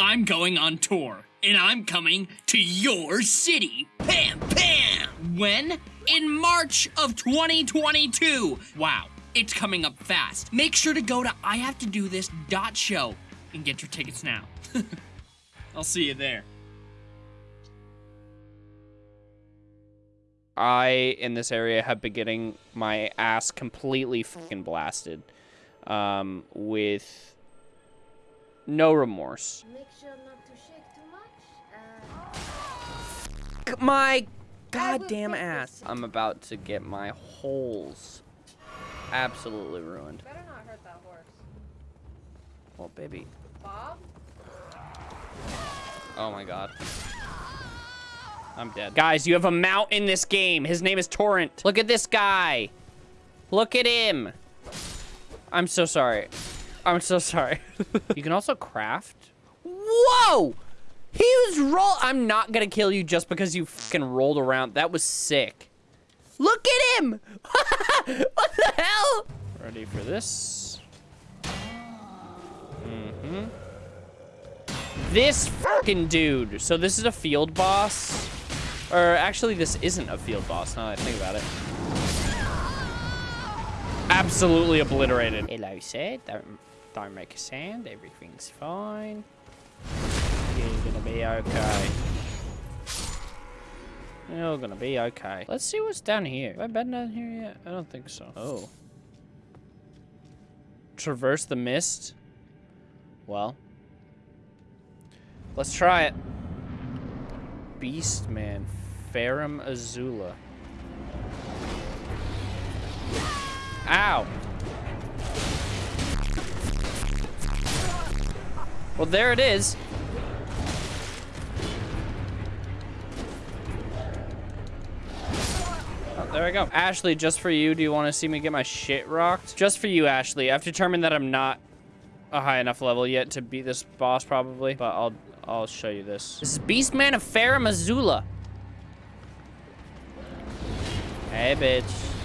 I'm going on tour, and I'm coming to your city. Pam, pam! When? In March of 2022. Wow, it's coming up fast. Make sure to go to I Have to Do This dot show and get your tickets now. I'll see you there. I, in this area, have been getting my ass completely fucking blasted. Um, with no remorse. Make sure not too. Uh, My goddamn ass. I'm about to get my holes absolutely ruined. Better not hurt that horse. Well, baby. Bob? Oh my god. I'm dead. Guys, you have a mount in this game. His name is Torrent. Look at this guy. Look at him. I'm so sorry. I'm so sorry. you can also craft. Whoa! He was roll. I'm not gonna kill you just because you fucking rolled around. That was sick. Look at him! what the hell? Ready for this? Mm-hmm. This fucking dude. So this is a field boss. Or actually, this isn't a field boss now that I think about it. Absolutely obliterated. Hello, sir. Don't, make a sound. Everything's fine. You're gonna be okay. You're gonna be okay. Let's see what's down here. Have I been down here yet? I don't think so. Oh. Traverse the mist? Well. Let's try it. Beastman. Farum Azula. Ow. Well, there it is. Oh, there I go. Ashley, just for you, do you want to see me get my shit rocked? Just for you, Ashley. I've determined that I'm not a high enough level yet to beat this boss, probably, but I'll I'll show you this. This is Beastman of Farum Azula. Hey, bitch.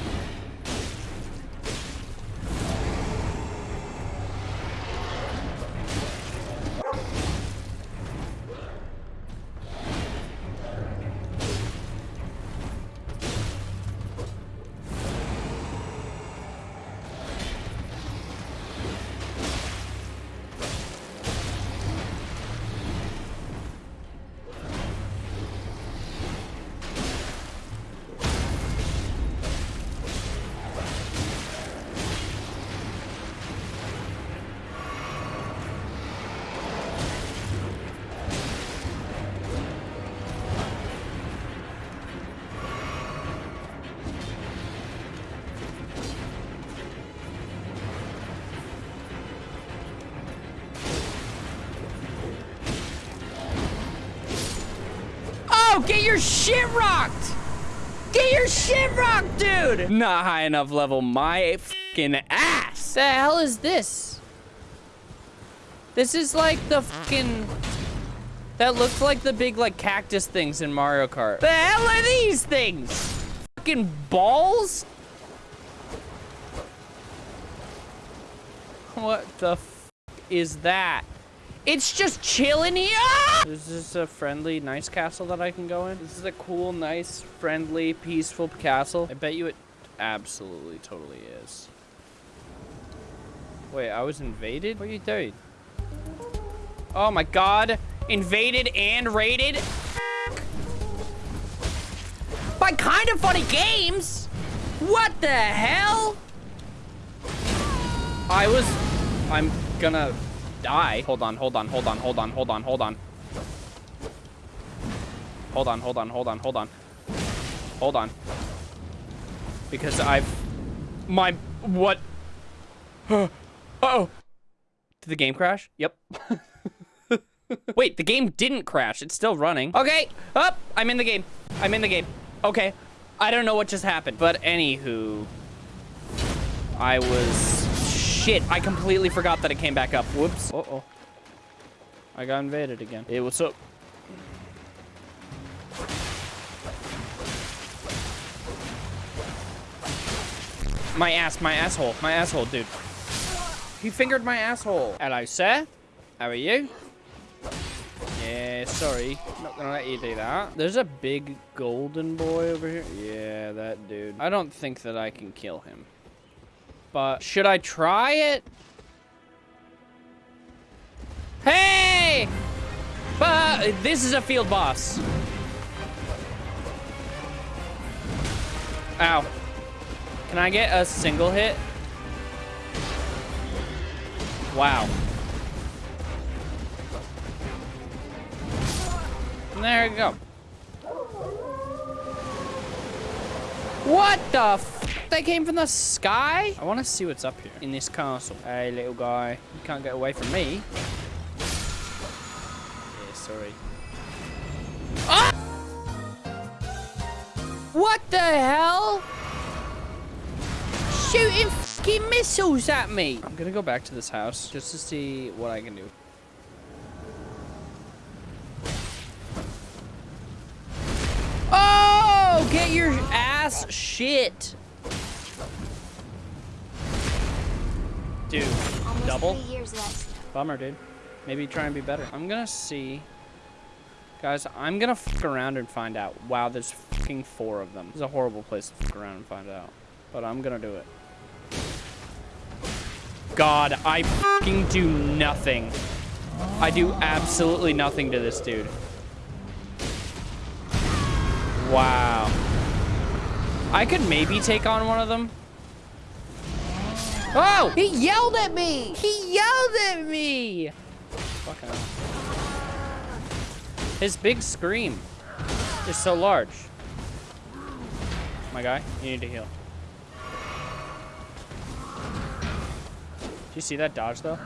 Get your shit rocked! Get your shit rocked, dude! Not high enough level. My fucking ass. The hell is this? This is like the fucking... That looks like the big, like, cactus things in Mario Kart. The hell are these things? Fucking balls? What the f is that? It's just chilling here. this is a friendly, nice castle that I can go in? This is a cool, nice, friendly, peaceful castle. I bet you it absolutely, totally is. Wait, I was invaded? What are you doing? Oh my god. Invaded and raided? By kind of funny games? What the hell? I was... I'm gonna die. Hold on, hold on, hold on, hold on, hold on, hold on. Hold on, hold on, hold on, hold on. Hold on. Because I've... My... What? uh oh Did the game crash? Yep. Wait, the game didn't crash. It's still running. Okay, up. I'm in the game. I'm in the game. Okay. I don't know what just happened. But anywho... I was... Shit, I completely forgot that it came back up. Whoops. Uh-oh. I got invaded again. Hey, what's up? My ass, my asshole, my asshole, dude. He fingered my asshole. Hello, sir. How are you? Yeah, sorry. Not gonna let you do that. There's a big golden boy over here. Yeah, that dude. I don't think that I can kill him. But should I try it? Hey! But this is a field boss. Ow. Can I get a single hit? Wow. There you go. What the? They came from the sky? I want to see what's up here in this castle. Hey, little guy. You can't get away from me. Yeah, sorry. Ah! What the hell? Shooting fucking missiles at me. I'm gonna go back to this house just to see what I can do. Oh, get your ass shit. Dude, Almost double? three years of. Bummer, dude. Maybe try and be better. I'm gonna see. Guys, I'm gonna fuck around and find out. Wow, there's fucking four of them. It's a horrible place to fuck around and find out. But I'm gonna do it. God, I fucking do nothing. I do absolutely nothing to this dude. Wow. I could maybe take on one of them. Oh! He yelled at me! He yelled at me! Fucking hell. His big scream is so large. My guy, you need to heal. Do you see that dodge though?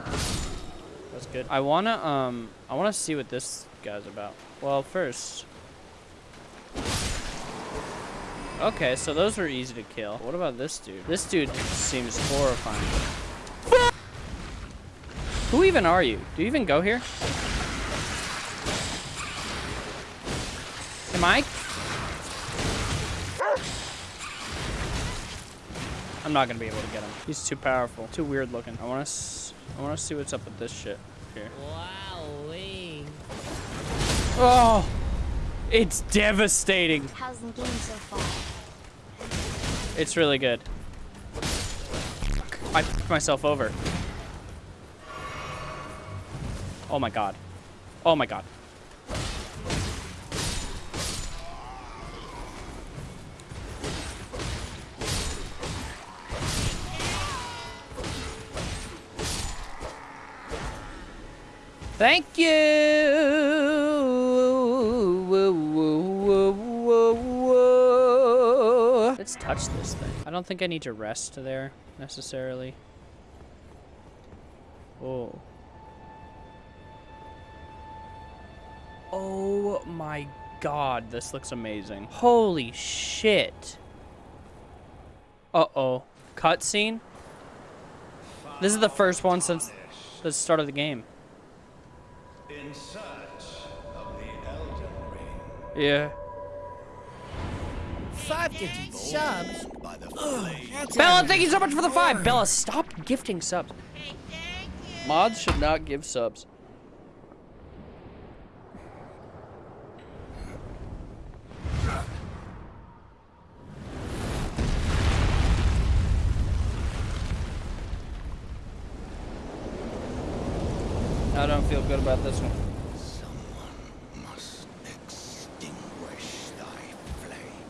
That's good. I wanna um I wanna see what this guy's about. Well first. Okay, so those are easy to kill. What about this dude? This dude seems horrifying. Who even are you? Do you even go here? Am I? I'm not gonna be able to get him. He's too powerful, too weird looking. I want to, I want to see what's up with this shit here. Wowee. Oh, it's devastating. How's the game so far? It's really good. I f***ed myself over. Oh my god. Oh my god. Thank you. Whoa. This thing. I don't think I need to rest there necessarily. Oh. Oh my god, this looks amazing. Holy shit. Uh-oh. Cutscene? This is the first one since the start of the game. In search of the Elden Ring. Yeah. Five gifted subs. By the flame. Bella, thank you so much for the five. Bella, stop gifting subs. Mods should not give subs. I don't feel good about this one. Someone must extinguish thy flame.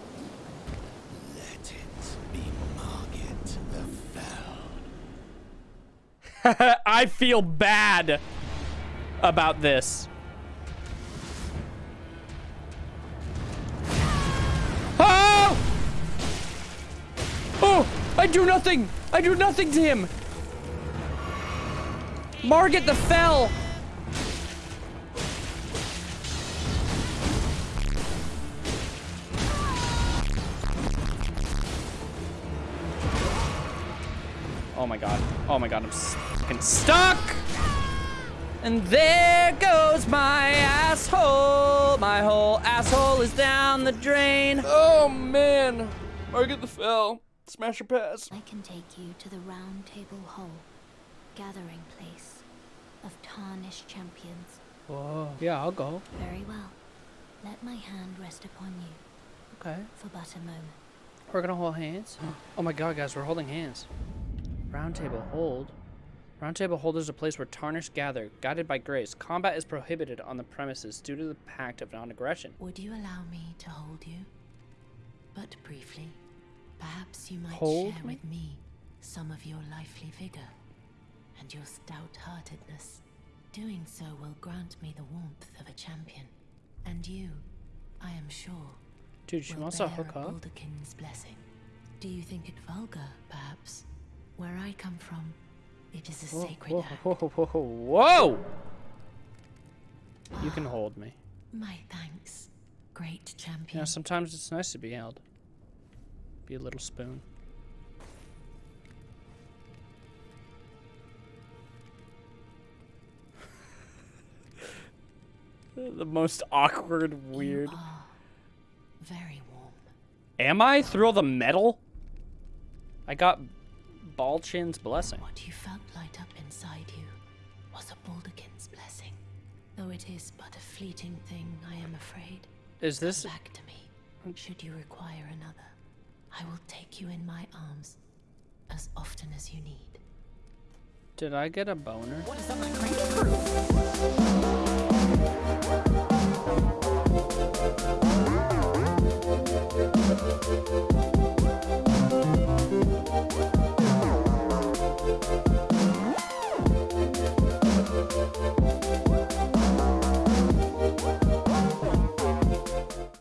Let it be Margit the Fell. I feel bad about this. Oh! Oh! I do nothing! I do nothing to him! Margit the Fell! Oh my god. Oh my god, I'm fucking stuck! And there goes my asshole. My whole asshole is down the drain. Oh man. Margit the Fell. Smash your pass. I can take you to the Roundtable Hold, gathering place of tarnished champions. Whoa. Yeah, I'll go. Very well. Let my hand rest upon you Okay. for but a moment. We're gonna hold hands. Oh my god, guys, we're holding hands. Roundtable Hold. Round table hold is a place where tarnished gather, guided by grace. Combat is prohibited on the premises due to the pact of non-aggression. Would you allow me to hold you? But briefly. Perhaps you might Hold share me? with me some of your lively vigor and your stout-heartedness. Doing so will grant me the warmth of a champion. And you, I am sure, Dude, she will wants to hook up. Blessing. Do you think it vulgar, perhaps? Where I come from, it is a Whoa, sacred whoa, whoa, whoa, whoa, whoa! You can hold me. My thanks, great You champion. know, sometimes it's nice to be held. Be a little spoon. the most awkward, weird. Very warm. Am I through all the metal? I got Balchin's blessing. What you felt light up inside you was a Baldachin's blessing. Though it is but a fleeting thing, I am afraid. Is this Come back to me. Should you require another, I will take you in my arms as often as you need. Did I get a boner? What is up, my cranky crew?